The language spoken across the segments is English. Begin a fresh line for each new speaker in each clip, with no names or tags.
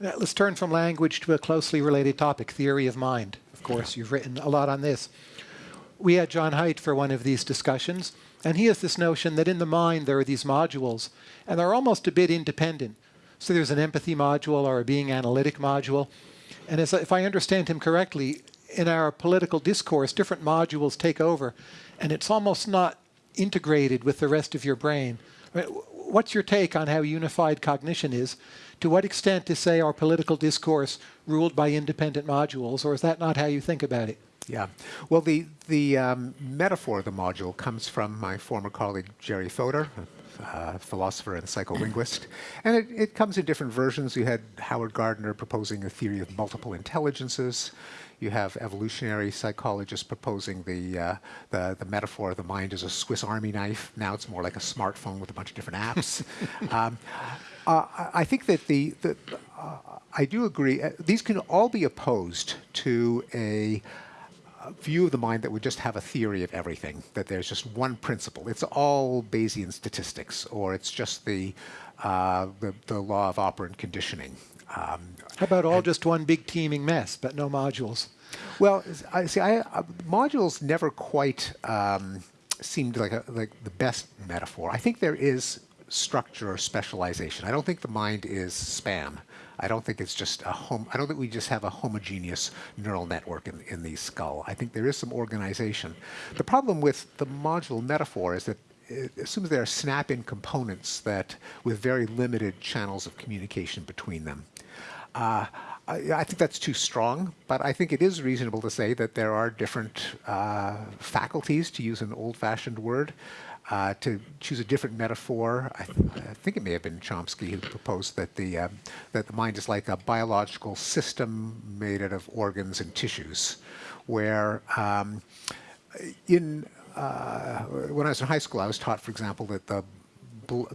Let's turn from language to a closely related topic, theory of mind. Of course, you've written a lot on this. We had Jon Haidt for one of these discussions, and he has this notion that in the mind there are these modules, and they're almost a bit independent. So there's an empathy module or a being analytic module. And as, if I understand him correctly, in our political discourse, different modules take over, and it's almost not integrated with the rest of your brain. I mean, what's your take on how unified cognition is? To what extent is, say, our political discourse ruled by independent modules, or is that not how you think about it?
Yeah. Well, the, the um, metaphor of the module comes from my former colleague, Jerry Fodor, a philosopher and psycholinguist. And it, it comes in different versions. You had Howard Gardner proposing a theory of multiple intelligences. You have evolutionary psychologists proposing the, uh, the, the, metaphor of the mind as a Swiss army knife. Now it's more like a smartphone with a bunch of different apps. um, uh, I think that the, the uh, I do agree, uh, these can all be opposed to a view of the mind that would just have a theory of everything, that there's just one principle. It's all Bayesian statistics, or it's just the, uh, the, the, law of operant conditioning.
Um, How about all just one big teeming mess, but no modules?
Well, I see. I, uh, modules never quite um, seemed like a, like the best metaphor. I think there is structure or specialization. I don't think the mind is spam. I don't think it's just a home. I don't think we just have a homogeneous neural network in, in the skull. I think there is some organization. The problem with the module metaphor is that it assumes there are snap-in components that with very limited channels of communication between them. Uh, I, think that's too strong, but I think it is reasonable to say that there are different uh, faculties, to use an old-fashioned word, uh, to choose a different metaphor. I, th I, think it may have been Chomsky who proposed that the uh, that the mind is like a biological system made out of organs and tissues, where um, in uh, when I was in high school, I was taught, for example, that the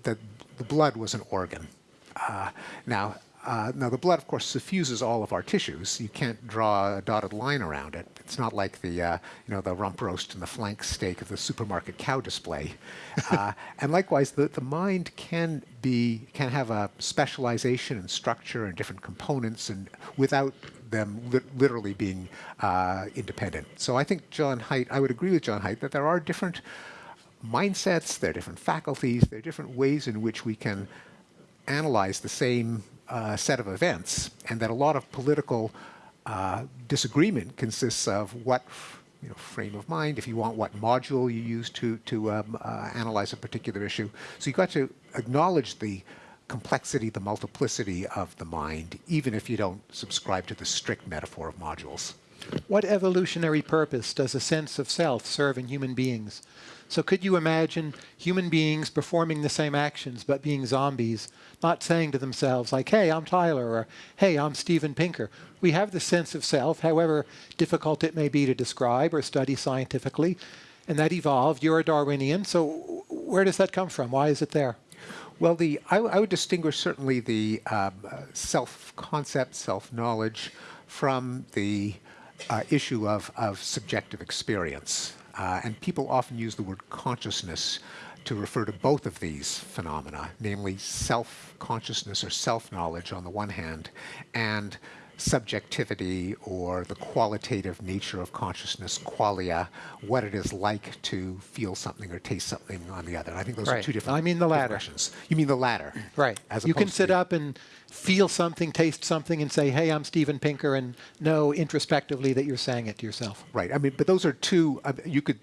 that the blood was an organ. Uh, now, uh, now the blood, of course, suffuses all of our tissues. You can't draw a dotted line around it. It's not like the, uh, you know, the rump roast and the flank steak of the supermarket cow display. Uh, and likewise, the, the mind can be, can have a specialization and structure and different components and without them li literally being uh, independent. So I think Jon Haidt, I would agree with Jon Haidt that there are different mindsets, there are different faculties, there are different ways in which we can analyze the same uh, set of events, and that a lot of political uh, disagreement consists of what you know, frame of mind, if you want, what module you use to, to um, uh, analyze a particular issue. So you've got to acknowledge the complexity, the multiplicity of the mind, even if you don't subscribe to the strict metaphor of modules.
What evolutionary purpose does a sense of self serve in human beings? So could you imagine human beings performing the same actions but being zombies, not saying to themselves like, hey, I'm Tyler, or hey, I'm Steven Pinker. We have the sense of self, however difficult it may be to describe or study scientifically, and that evolved. You're a Darwinian, so where does that come from? Why is it there?
Well, the I, I would distinguish certainly the um, self-concept, self-knowledge from the uh, issue of, of subjective experience. Uh, and people often use the word consciousness to refer to both of these phenomena, namely self-consciousness or self-knowledge on the one hand, and subjectivity or the qualitative nature of consciousness, qualia, what it is like to feel something or taste something on the other. I think those
right.
are two different
I mean the latter.
You mean the latter.
Right. As you can sit up and feel something, taste something, and say, hey, I'm Steven Pinker, and know introspectively that you're saying it to yourself.
Right. I mean, but those are two, uh, you could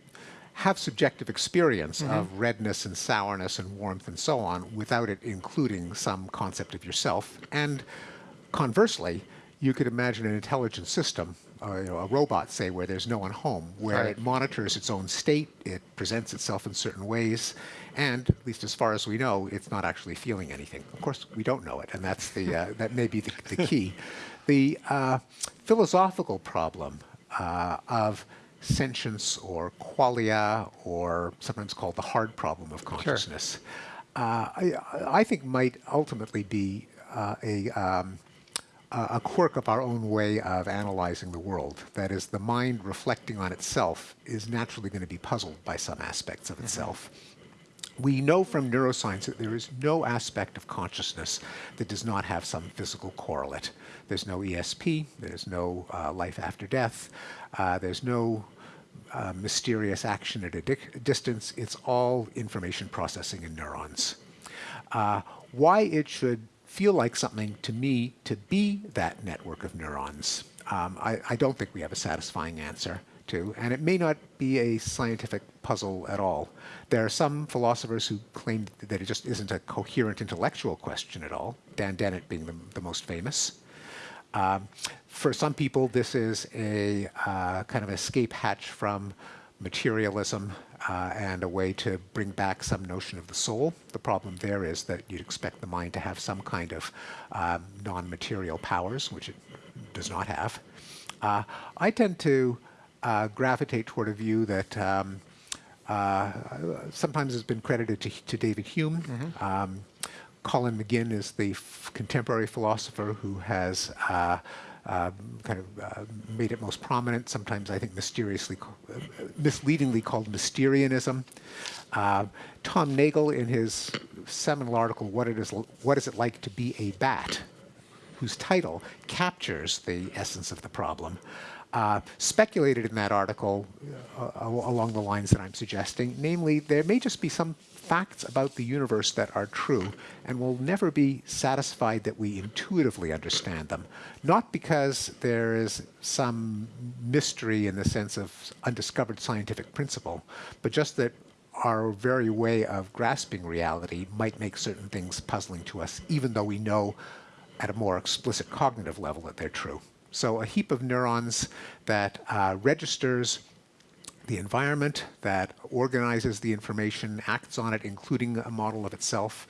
have subjective experience mm -hmm. of redness and sourness and warmth and so on without it including some concept of yourself. And conversely, you could imagine an intelligent system, uh, you know, a robot, say, where there's no one home, where right. it monitors its own state, it presents itself in certain ways, and at least as far as we know, it's not actually feeling anything. Of course, we don't know it, and that's the uh, that may be the, the key. the uh, philosophical problem uh, of sentience or qualia, or sometimes called the hard problem of consciousness, sure. Uh, I, I, think might ultimately be uh, a um, a quirk of our own way of analyzing the world. That is, the mind reflecting on itself is naturally going to be puzzled by some aspects of mm -hmm. itself. We know from neuroscience that there is no aspect of consciousness that does not have some physical correlate. There's no ESP, there's no uh, life after death, uh, there's no uh, mysterious action at a di distance. It's all information processing in neurons. Uh, why it should feel like something to me to be that network of neurons, um, I, I don't think we have a satisfying answer to, and it may not be a scientific puzzle at all. There are some philosophers who claim that it just isn't a coherent intellectual question at all, Dan Dennett being the, the most famous. Um, for some people, this is a uh, kind of escape hatch from materialism uh, and a way to bring back some notion of the soul. The problem there is that you'd expect the mind to have some kind of um, non-material powers, which it does not have. Uh, I tend to uh, gravitate toward a view that um, uh, sometimes has been credited to, to David Hume. Mm-hmm. Um, Colin McGinn is the contemporary philosopher who has uh, kind of uh, made it most prominent, sometimes I think mysteriously, uh, misleadingly called Mysterianism. Uh, Tom Nagel, in his seminal article, what, it is, what is it like to be a bat, whose title captures the essence of the problem, uh, speculated in that article uh, along the lines that I'm suggesting, namely, there may just be some facts about the universe that are true and will never be satisfied that we intuitively understand them. Not because there is some mystery in the sense of undiscovered scientific principle, but just that our very way of grasping reality might make certain things puzzling to us, even though we know at a more explicit cognitive level that they're true. So a heap of neurons that uh, registers the environment that organizes the information, acts on it, including a model of itself.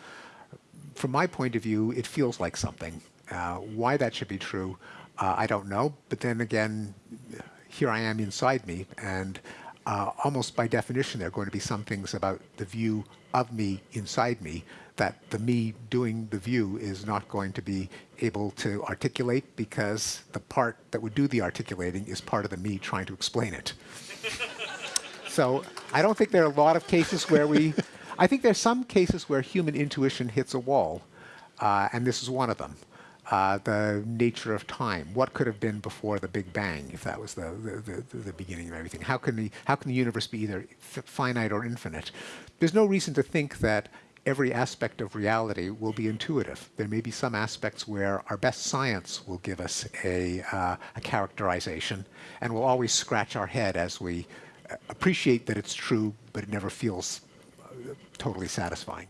From my point of view, it feels like something. Uh, why that should be true, uh, I don't know. But then again, here I am inside me, and uh, almost by definition, there are going to be some things about the view of me inside me that the me doing the view is not going to be able to articulate because the part that would do the articulating is part of the me trying to explain it. So I don't think there are a lot of cases where we, I think there's some cases where human intuition hits a wall, uh, and this is one of them. Uh, the nature of time. What could have been before the Big Bang, if that was the, the, the, the beginning of everything? How can, the, how can the universe be either finite or infinite? There's no reason to think that every aspect of reality will be intuitive. There may be some aspects where our best science will give us a, uh, a characterization, and we'll always scratch our head as we appreciate that it's true, but it never feels uh, totally satisfying.